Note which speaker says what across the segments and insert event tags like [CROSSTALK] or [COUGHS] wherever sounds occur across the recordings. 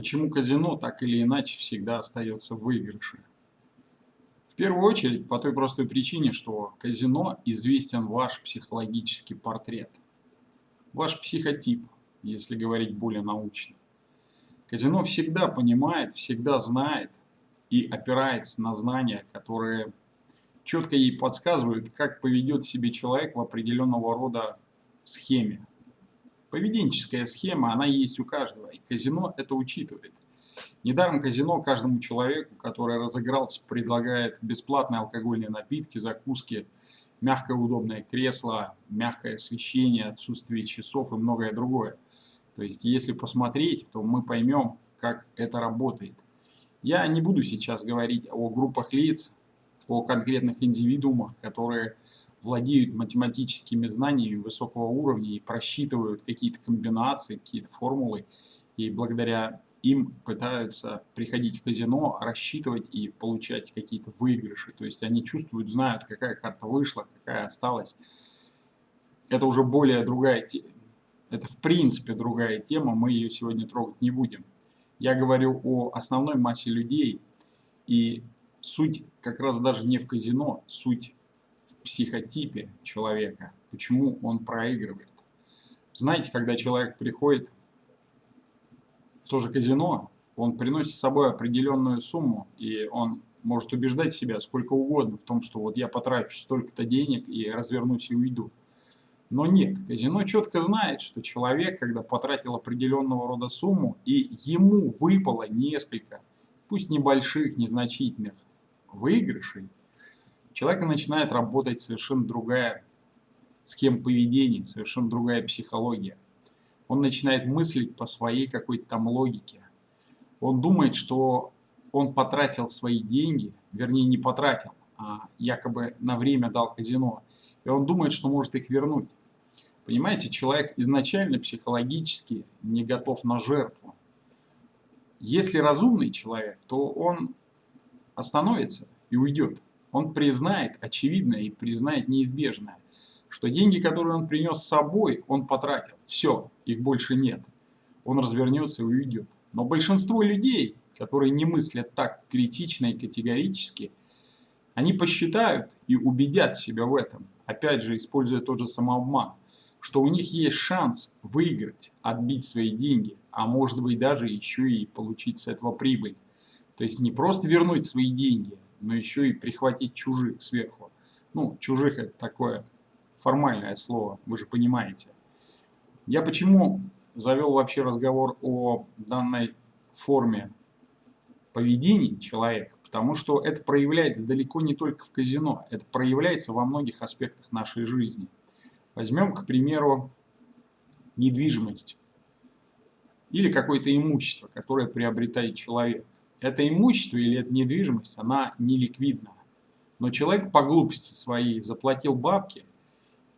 Speaker 1: Почему казино так или иначе всегда остается в выигрыше? В первую очередь по той простой причине, что казино известен ваш психологический портрет. Ваш психотип, если говорить более научно. Казино всегда понимает, всегда знает и опирается на знания, которые четко ей подсказывают, как поведет себе человек в определенного рода схеме. Поведенческая схема, она есть у каждого, и казино это учитывает. Недаром казино каждому человеку, который разыгрался, предлагает бесплатные алкогольные напитки, закуски, мягкое удобное кресло, мягкое освещение, отсутствие часов и многое другое. То есть, если посмотреть, то мы поймем, как это работает. Я не буду сейчас говорить о группах лиц, о конкретных индивидуумах, которые владеют математическими знаниями высокого уровня и просчитывают какие-то комбинации, какие-то формулы, и благодаря им пытаются приходить в казино, рассчитывать и получать какие-то выигрыши. То есть они чувствуют, знают, какая карта вышла, какая осталась. Это уже более другая тема. Это в принципе другая тема, мы ее сегодня трогать не будем. Я говорю о основной массе людей, и суть как раз даже не в казино, суть психотипе человека, почему он проигрывает. Знаете, когда человек приходит в то же казино, он приносит с собой определенную сумму, и он может убеждать себя сколько угодно в том, что вот я потрачу столько-то денег и развернусь и уйду. Но нет, казино четко знает, что человек, когда потратил определенного рода сумму, и ему выпало несколько, пусть небольших, незначительных выигрышей, человека начинает работать совершенно другая схема поведения, совершенно другая психология. Он начинает мыслить по своей какой-то там логике. Он думает, что он потратил свои деньги, вернее не потратил, а якобы на время дал казино. И он думает, что может их вернуть. Понимаете, человек изначально психологически не готов на жертву. Если разумный человек, то он остановится и уйдет он признает очевидное и признает неизбежное, что деньги, которые он принес с собой, он потратил. Все, их больше нет. Он развернется и уйдет. Но большинство людей, которые не мыслят так критично и категорически, они посчитают и убедят себя в этом, опять же, используя тот же самообман, что у них есть шанс выиграть, отбить свои деньги, а может быть даже еще и получить с этого прибыль. То есть не просто вернуть свои деньги, но еще и прихватить чужих сверху. Ну, чужих это такое формальное слово, вы же понимаете. Я почему завел вообще разговор о данной форме поведения человека? Потому что это проявляется далеко не только в казино, это проявляется во многих аспектах нашей жизни. Возьмем, к примеру, недвижимость или какое-то имущество, которое приобретает человек это имущество или эта недвижимость, она не ликвидна. Но человек по глупости своей заплатил бабки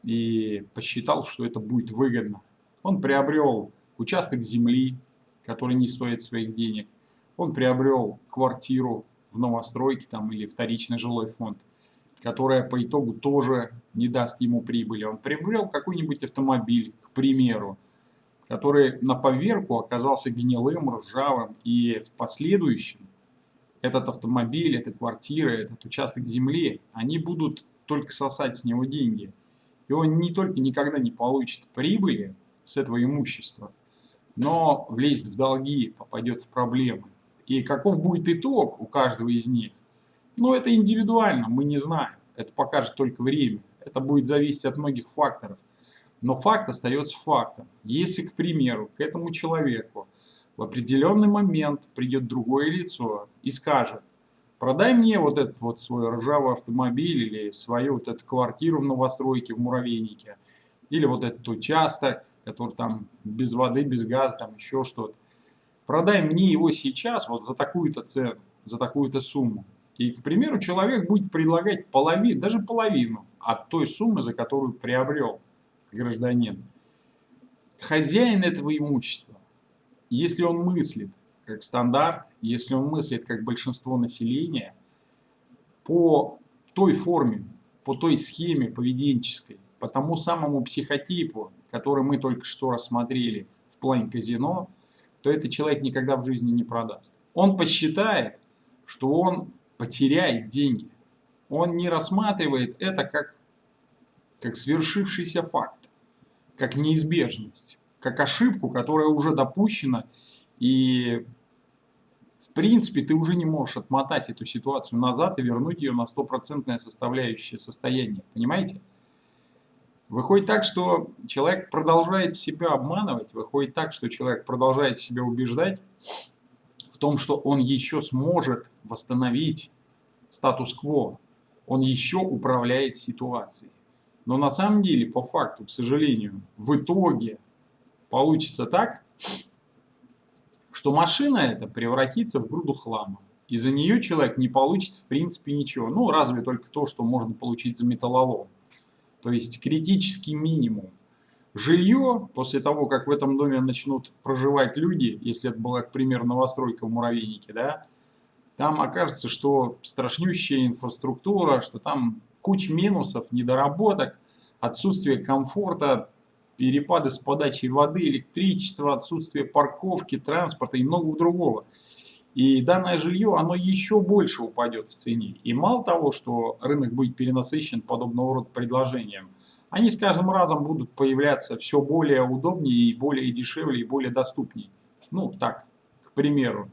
Speaker 1: и посчитал, что это будет выгодно. Он приобрел участок земли, который не стоит своих денег. Он приобрел квартиру в новостройке там, или вторичный жилой фонд, которая по итогу тоже не даст ему прибыли. Он приобрел какой-нибудь автомобиль, к примеру, который на поверку оказался гнилым, ржавым, и в последующем этот автомобиль, эта квартира, этот участок земли, они будут только сосать с него деньги. И он не только никогда не получит прибыли с этого имущества, но влезет в долги, попадет в проблемы. И каков будет итог у каждого из них? Ну, это индивидуально, мы не знаем. Это покажет только время. Это будет зависеть от многих факторов. Но факт остается фактом. Если, к примеру, к этому человеку в определенный момент придет другое лицо и скажет, продай мне вот этот вот свой ржавый автомобиль или свою вот эту квартиру в новостройке, в муравейнике, или вот этот участок, который там без воды, без газа, там еще что-то. Продай мне его сейчас вот за такую-то цену, за такую-то сумму. И, к примеру, человек будет предлагать половину, даже половину от той суммы, за которую приобрел гражданин, хозяин этого имущества, если он мыслит как стандарт, если он мыслит как большинство населения, по той форме, по той схеме поведенческой, по тому самому психотипу, который мы только что рассмотрели в плане казино, то этот человек никогда в жизни не продаст. Он посчитает, что он потеряет деньги. Он не рассматривает это как, как свершившийся факт, как неизбежность, как ошибку, которая уже допущена, и в принципе ты уже не можешь отмотать эту ситуацию назад и вернуть ее на стопроцентное составляющее состояние. Понимаете? Выходит так, что человек продолжает себя обманывать, выходит так, что человек продолжает себя убеждать в том, что он еще сможет восстановить статус-кво, он еще управляет ситуацией. Но на самом деле, по факту, к сожалению, в итоге получится так, что машина эта превратится в груду хлама. И за нее человек не получит в принципе ничего. Ну, разве только то, что можно получить за металлолом то есть критический минимум. Жилье, после того, как в этом доме начнут проживать люди, если это была, к примеру, новостройка в Муравейнике, да, там окажется, что страшнющая инфраструктура, что там куча минусов, недоработок, отсутствие комфорта, перепады с подачей воды, электричества, отсутствие парковки, транспорта и многого другого. И данное жилье, оно еще больше упадет в цене. И мало того, что рынок будет перенасыщен подобного рода предложением, они с каждым разом будут появляться все более удобнее и более дешевле и более доступнее. Ну, так, к примеру.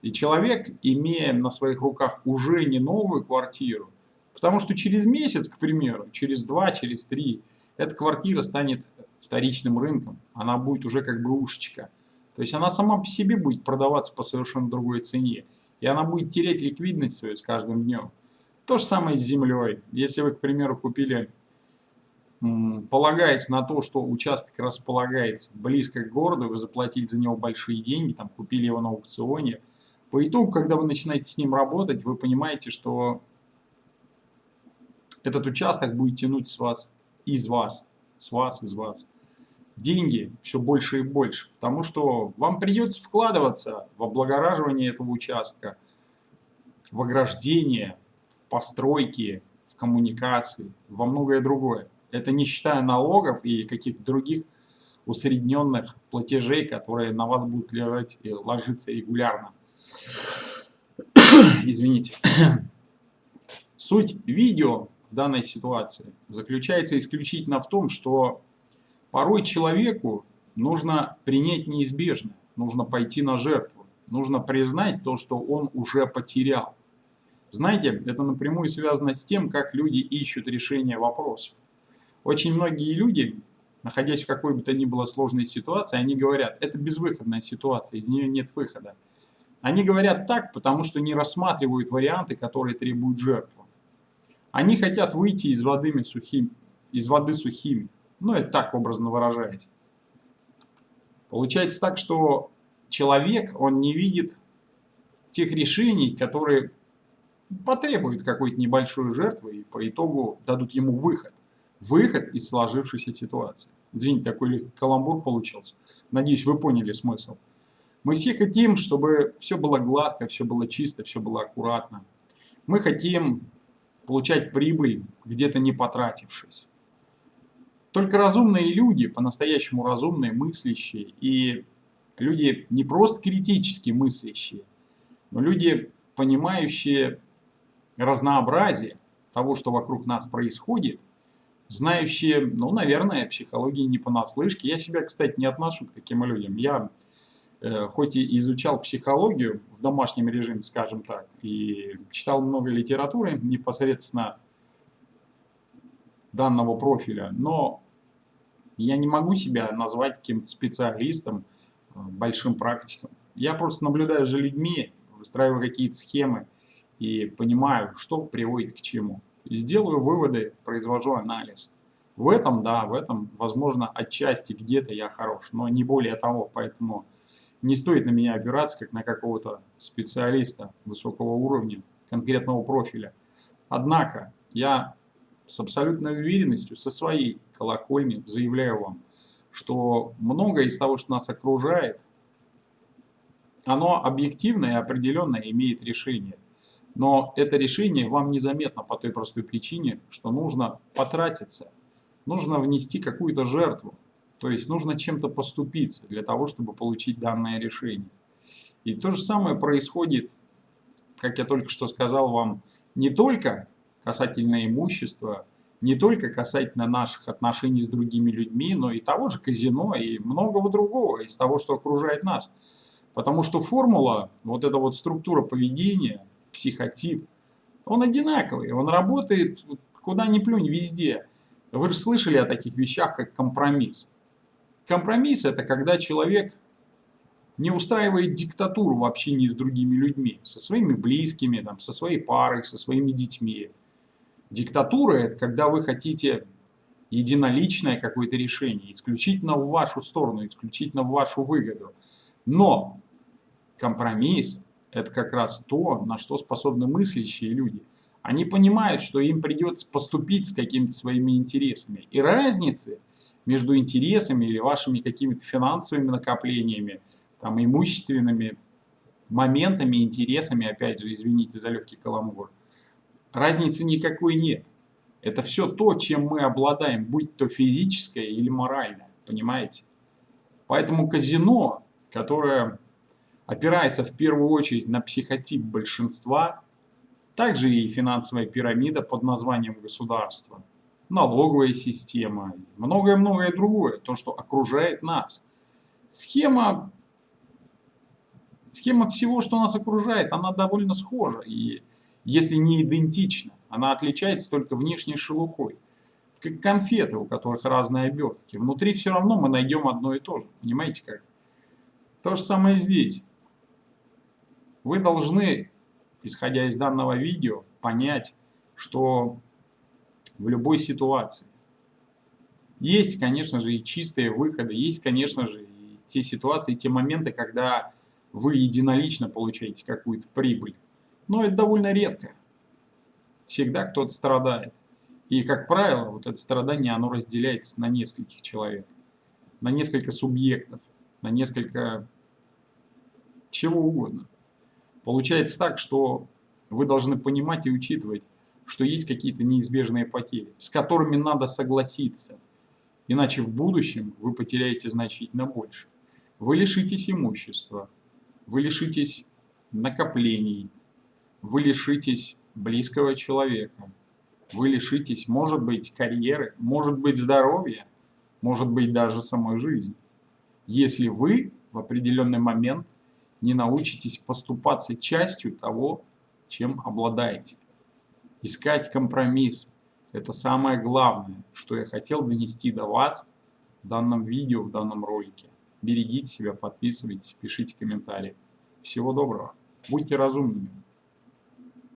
Speaker 1: И человек, имея на своих руках уже не новую квартиру, потому что через месяц, к примеру, через два, через три, эта квартира станет вторичным рынком. Она будет уже как бы ушечка. То есть она сама по себе будет продаваться по совершенно другой цене. И она будет терять ликвидность свою с каждым днем. То же самое с землей. Если вы, к примеру, купили, полагаясь на то, что участок располагается близко к городу, вы заплатили за него большие деньги, там купили его на аукционе, по итогу, когда вы начинаете с ним работать, вы понимаете, что этот участок будет тянуть с вас, из вас, с вас, из вас деньги все больше и больше, потому что вам придется вкладываться в облагораживание этого участка, в ограждение, в постройки, в коммуникации, во многое другое. Это не считая налогов и каких-то других усредненных платежей, которые на вас будут лежать и ложиться регулярно. [COUGHS] Извините. [COUGHS] Суть видео данной ситуации заключается исключительно в том, что Порой человеку нужно принять неизбежное, нужно пойти на жертву, нужно признать то, что он уже потерял. Знаете, это напрямую связано с тем, как люди ищут решение вопросов. Очень многие люди, находясь в какой бы то ни было сложной ситуации, они говорят, это безвыходная ситуация, из нее нет выхода. Они говорят так, потому что не рассматривают варианты, которые требуют жертву. Они хотят выйти из воды сухими, из воды сухими. Ну, это так образно выражаясь. Получается так, что человек, он не видит тех решений, которые потребуют какой-то небольшой жертвы и по итогу дадут ему выход. Выход из сложившейся ситуации. Извините, такой каламбур получился. Надеюсь, вы поняли смысл. Мы все хотим, чтобы все было гладко, все было чисто, все было аккуратно. Мы хотим получать прибыль, где-то не потратившись. Только разумные люди, по-настоящему разумные, мыслящие, и люди не просто критически мыслящие, но люди, понимающие разнообразие того, что вокруг нас происходит, знающие, ну, наверное, психологии не понаслышке. Я себя, кстати, не отношу к таким людям. Я, хоть и изучал психологию в домашнем режиме, скажем так, и читал много литературы непосредственно данного профиля, но я не могу себя назвать каким-то специалистом, э, большим практиком. Я просто наблюдаю за людьми, выстраиваю какие-то схемы и понимаю, что приводит к чему. И делаю выводы, произвожу анализ. В этом, да, в этом, возможно, отчасти где-то я хорош, но не более того, поэтому не стоит на меня опираться, как на какого-то специалиста высокого уровня, конкретного профиля. Однако, я с абсолютной уверенностью, со своей колокольни заявляю вам, что многое из того, что нас окружает, оно объективно и определенно имеет решение. Но это решение вам незаметно по той простой причине, что нужно потратиться, нужно внести какую-то жертву. То есть нужно чем-то поступиться для того, чтобы получить данное решение. И то же самое происходит, как я только что сказал вам, не только касательно имущества, не только касательно наших отношений с другими людьми, но и того же казино и многого другого из того, что окружает нас. Потому что формула, вот эта вот структура поведения, психотип, он одинаковый, он работает куда ни плюнь, везде. Вы же слышали о таких вещах, как компромисс. Компромисс – это когда человек не устраивает диктатуру в общении с другими людьми, со своими близкими, там, со своей парой, со своими детьми. Диктатура – это когда вы хотите единоличное какое-то решение, исключительно в вашу сторону, исключительно в вашу выгоду. Но компромисс – это как раз то, на что способны мыслящие люди. Они понимают, что им придется поступить с какими-то своими интересами. И разницы между интересами или вашими какими-то финансовыми накоплениями, там, имущественными моментами, интересами, опять же, извините за легкий каламбур, разницы никакой нет. Это все то, чем мы обладаем, будь то физическое или моральное, понимаете? Поэтому казино, которое опирается в первую очередь на психотип большинства, также и финансовая пирамида под названием государство, налоговая система, многое-многое другое, то, что окружает нас. Схема, схема всего, что нас окружает, она довольно схожа, и если не идентична, она отличается только внешней шелухой. Как конфеты, у которых разные обертки. Внутри все равно мы найдем одно и то же. Понимаете как? То же самое здесь. Вы должны, исходя из данного видео, понять, что в любой ситуации есть, конечно же, и чистые выходы, есть, конечно же, и те ситуации, и те моменты, когда вы единолично получаете какую-то прибыль. Но это довольно редко. Всегда кто-то страдает. И, как правило, вот это страдание, оно разделяется на нескольких человек, на несколько субъектов, на несколько чего угодно. Получается так, что вы должны понимать и учитывать, что есть какие-то неизбежные потери, с которыми надо согласиться. Иначе в будущем вы потеряете значительно больше. Вы лишитесь имущества, вы лишитесь накоплений, вы лишитесь близкого человека, вы лишитесь, может быть, карьеры, может быть, здоровья, может быть, даже самой жизни. Если вы в определенный момент не научитесь поступаться частью того, чем обладаете. Искать компромисс – это самое главное, что я хотел донести до вас в данном видео, в данном ролике. Берегите себя, подписывайтесь, пишите комментарии. Всего доброго. Будьте разумными.